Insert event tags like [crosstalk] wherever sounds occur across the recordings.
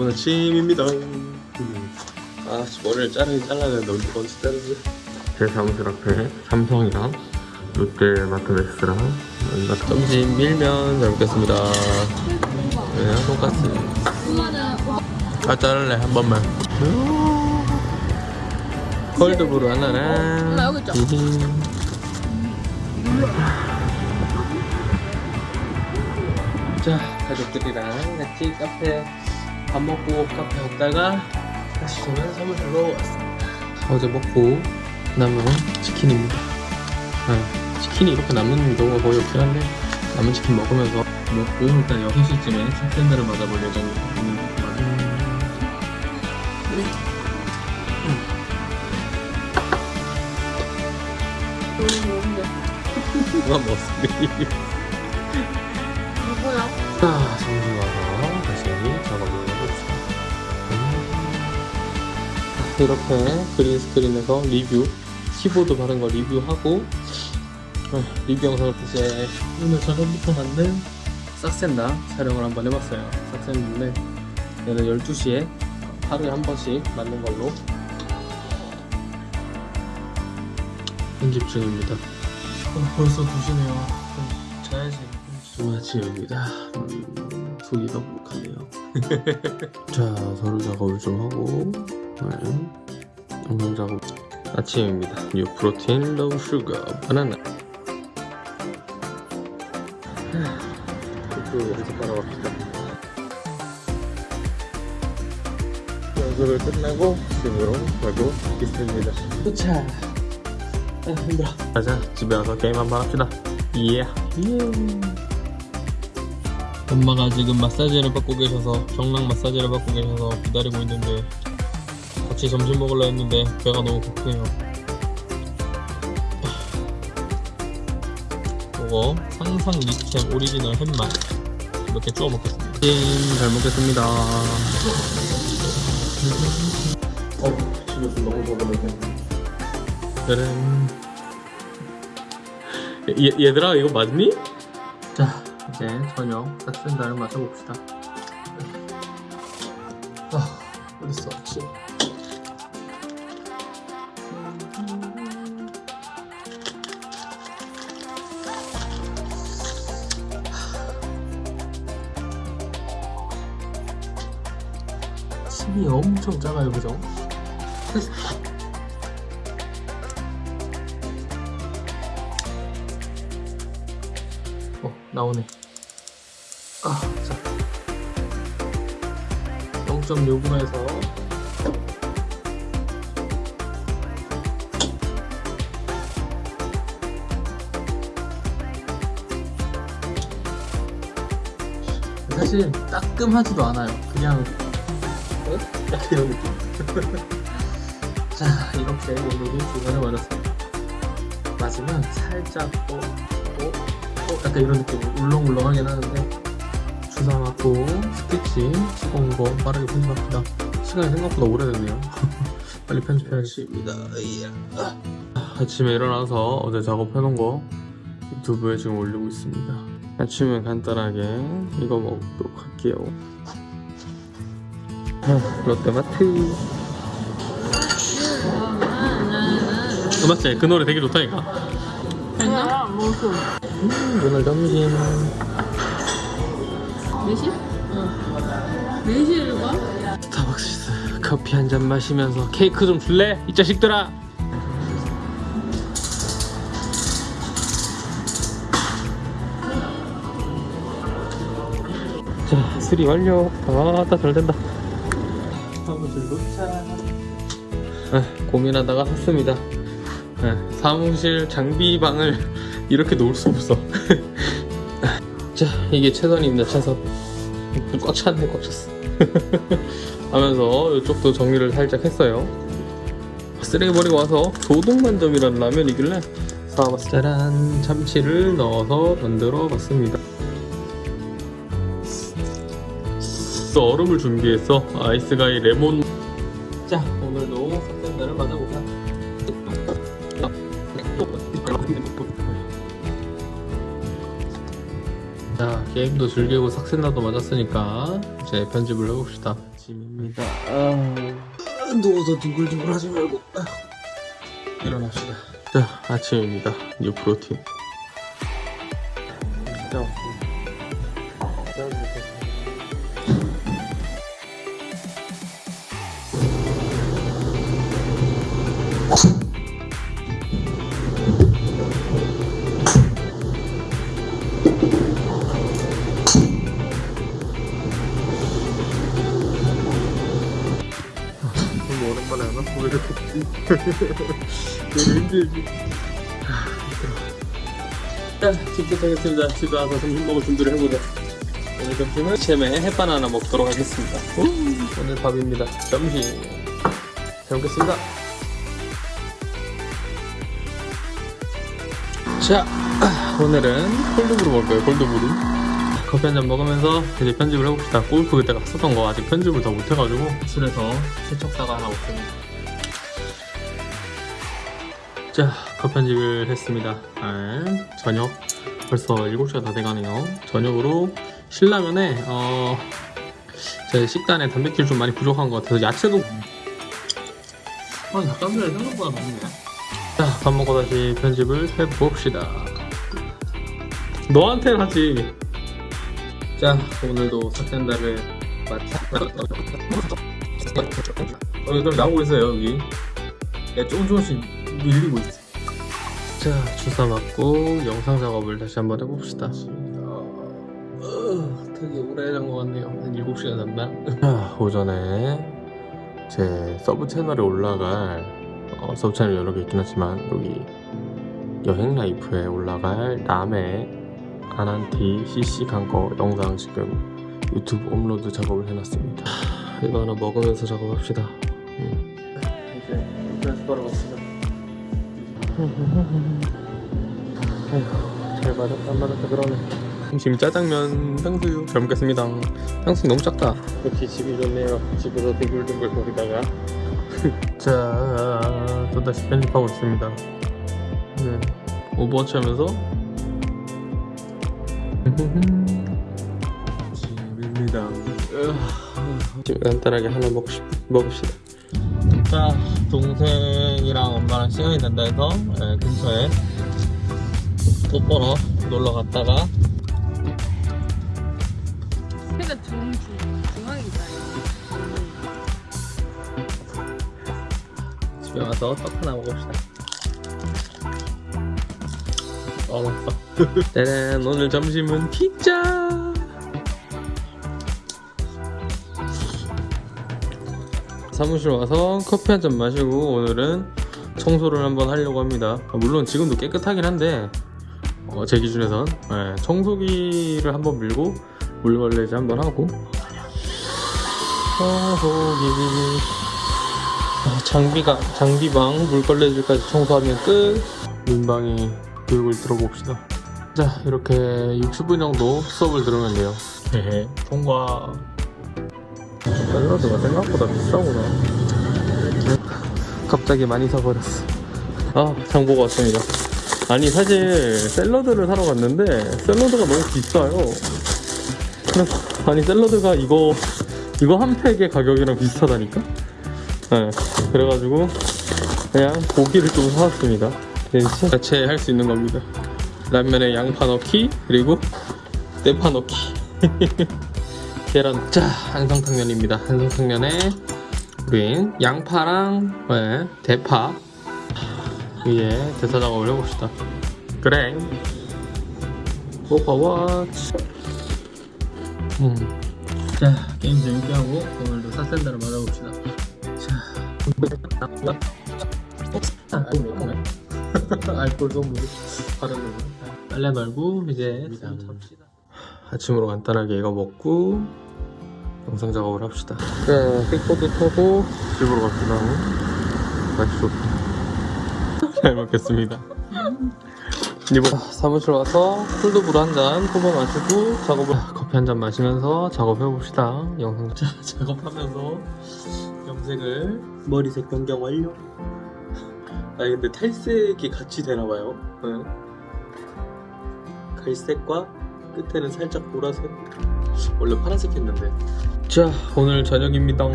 좋은 아침입니다. 음. 아, 머리를 자르긴 잘라야 되는데 언제, 언제 자르지? 제 사무실 앞에 삼성이랑 롯데마트 맥스랑 여기가 점심 밀면 잘 먹겠습니다. 네, 돈까스. 아, 자를래 한 번만. 콜드브루 하나랑. 나 여기 있죠? 음. 자, 가족들이랑 같이 카페 밥 먹고 카페 갔다가 다시 저는 사무실로 왔습니다. 어제 먹고 남은 치킨입니다. 아, 치킨이 이렇게 남는 경우가 거의 없긴 한데 남은 치킨 먹으면서 먹고 일단 6시쯤에 샌드를 맞아볼 예정입니다. 누가 먹었습니다. 누구야? 자, 정신 이렇게 그린 스크린에서 리뷰, 키보드 바른 거 리뷰하고 어, 리뷰 영상을 이제 오늘 저녁부터 만든 싹센다 촬영을 한번 해봤어요. 싹센다인데 얘는 12시에 하루에 한 번씩 만든 걸로 편집 중입니다. 어, 벌써 2시네요. 좀 자야지. 아침입니다. 음, 속이 너무 불룩하네요. [laughs] 자, 서류 작업을 좀 하고, 네. 영상 작업. 아침입니다. new protein, low sugar, 바나나. 또 여기서 따라갑시다. 연습을 끝나고 집으로 가고 있습니다. 도착. 아, 힘들어. 가자, 집에 와서 게임 한번 합시다. 예. 예. 엄마가 지금 마사지를 받고 계셔서 경락 마사지를 받고 계셔서 기다리고 있는데 같이 점심 먹으려 했는데 배가 너무 고프네요. 이거 상상 리챔 오리지널 햄맛. 이렇게 쪼아 먹겠습니다. 잘 먹겠습니다. 어 집에서 너무 더불는데 짜란. 얘, 얘들아 이거 맞니? 자 이제 저녁 싹센다를 마셔봅시다. 아 어딨어? 아침 침이 엄청 작아요 그죠? 어 나오네 아, 자. 0.6에서 사실 따끔하지도 않아요. 그냥 어? 약간 이런 느낌. [laughs] 자, 이렇게 오늘도 주간을 맞았습니다. 맞으면 살짝 또, 또, 또 약간 이런 느낌 울렁울렁하긴 하는데 주사 맞고 스티치 찍어 온 거 빠르게 편집합시다. 시간이 생각보다 오래됐네요. [laughs] 빨리 편집해야겠습니다. 아침에 일어나서 어제 작업해놓은 거 유튜브에 지금 올리고 있습니다. 아침에 간단하게 이거 먹도록 할게요 아, 롯데마트 맞지? 그 노래 되게 좋다니까 괜찮아? 무슨? 음, 오늘 점심 4시? 응. 4시를 가? 스타벅스 커피 한 잔 마시면서 케이크 좀 줄래? 이 자식들아 자 수리 완료 아따 잘 된다 사무실 도착 아, 고민하다가 샀습니다. 아, 사무실 장비방을 [laughs] 이렇게 놓을 수 없어. [laughs] 자 이게 최선입니다 최선. 꽉 찼네 꽉 찼어. [laughs] 하면서 이쪽도 정리를 살짝 했어요. 쓰레기 버리고 와서 도둑만점이라는 라면이길래 사와봤어 짜란 참치를 넣어서 만들어 봤습니다 얼음을 준비했어 아이스가이 레몬. 자 오늘도 삭센다를 맞아보자. 자 게임도 즐기고 삭센다도 맞았으니까 이제 편집을 해봅시다. 아침입니다. 아, 누워서 둥글둥글 하지 말고. 아, 일어납시다. 자 아침입니다. new protein. 진 왜 이렇게 되게 힘들지 자 집도 하겠습니다 집에 와서 점심 먹을 준비를 해보자 오늘 점심은 잼에 햇반 하나 먹도록 하겠습니다 오, 오늘 밥입니다. 점심. 잘 먹겠습니다 자 오늘은 콜드브루 먹을 거예요? 콜드브루. 커피 한잔 먹으면서 이제 편집을 해봅시다. 골프 그때 갔었던 거 아직 편집을 다 못해가지고. 술에서 세척사가 하나 없습니다. 자, 컷 편집을 했습니다. 네, 저녁 벌써 7시가 다 돼가네요. 저녁으로 신라면에 어, 제 식단에 단백질 좀 많이 부족한 것 같아서 야채도 아, 닭가슴살이 생각보다 많네. 자, 밥 먹고 다시 편집을 해봅시다. 너한테는 하지. 자 오늘도 삭센다를 마치 어, 그럼 나오고 있어요 여기 야, 조금 조금씩 밀리고 있어 자 주사 맞고 영상 작업을 다시 한번 해봅시다. 어, 되게 오래 잔 것 같네요. 한 7시간 잤나? 자, 오전에 제 서브 채널에 올라갈 어, 서브 채널 여러 개 있긴 하지만 여기 여행 라이프에 올라갈 남해 아난티 CC 간거 영상 지금 유튜브 업로드 작업을 해놨습니다. 하, 이거 하나 먹으면서 작업합시다. 음. 이제 연습하러 갑시다 잘 맞았다 안 맞았다 그러네. 지금 짜장면 탕수육 잘 먹겠습니다. 탕수육 너무 작다. 역시 집이 좋네요. 집에서 뒹굴뒹굴 거리다가. 자 또다시 편집하고 있습니다. 네. 오버워치 하면서. [laughs] 집입니다. 간단하게 하나 먹시, 먹읍시다. 자, 동생이랑 엄마랑 시간이 난다 해서 예, 근처에 또 보러 놀러 갔다가 회가 중, 중, 중앙에 있어요. 집에 와서 떡 하나 먹읍시다. 어, 맛있어. 짜잔, [laughs] 오늘 점심은 피자! 사무실 와서 커피 한 잔 마시고 오늘은 청소를 한번 하려고 합니다. 아, 물론 지금도 깨끗하긴 한데, 어, 제 기준에선 예, 청소기를 한번 밀고 물걸레질 한번 하고. 청소기. 아, 장비가 장비방 물걸레질까지 청소하면 끝. 민방위 교육을 들어봅시다. 자 이렇게 60분 정도 수업을 들으면 돼요. 헤헤 통과 샐러드가 생각보다 비싸구나 갑자기 많이 사버렸어 아 장보고 왔습니다 아니 사실 샐러드를 사러 갔는데 샐러드가 너무 비싸요 그래서 아니 샐러드가 이거 이거 한 팩의 가격이랑 비슷하다니까 네, 그래가지고 그냥 고기를 좀 사왔습니다. 야채 할수 있는 겁니다. 라면에 양파 넣기 그리고 대파 넣기. [laughs] 계란. 자 안성탕면입니다. 안성탕면에 우린 양파랑 네, 대파 위에 대사 작업을 해봅시다. 그래. 오버워치. 음. 자 게임 재밌게 하고 오늘도 사센다를 맞아봅시다. 알콜 성분 바르는 빨래 널고 이제 찹시다. 아침으로 간단하게 이거 먹고 영상 작업을 합시다. 자, 킥보드 타고 집으로 갑시다. 날씨 좋다. 잘 먹겠습니다. 이번 사무실 와서 콜드브루 한잔 뽑아 마시고 작업을 커피 한 잔 마시면서 작업해 봅시다. 영상 자, 작업하면서 염색을 머리색 변경 완료. 아니 근데 탈색이 같이 되나 봐요. 네. 갈색과 끝에는 살짝 보라색? 원래 파란색 했는데. 자 오늘 저녁입니다.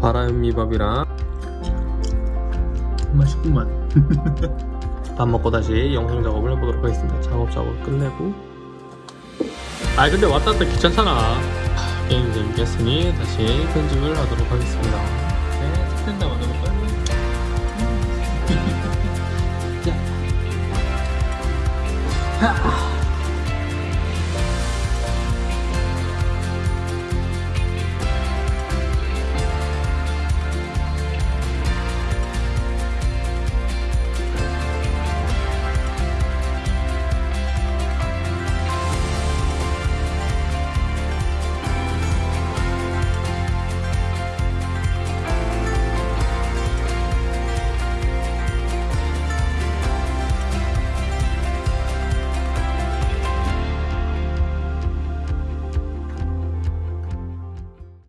바람미밥이랑 맛있구만. 밥 먹고 다시 영상 작업을 해보도록 하겠습니다. 작업 작업 끝내고. 아 근데 왔다 갔다 귀찮잖아. 하, 게임 재밌게 했으니 다시 편집을 하도록 하겠습니다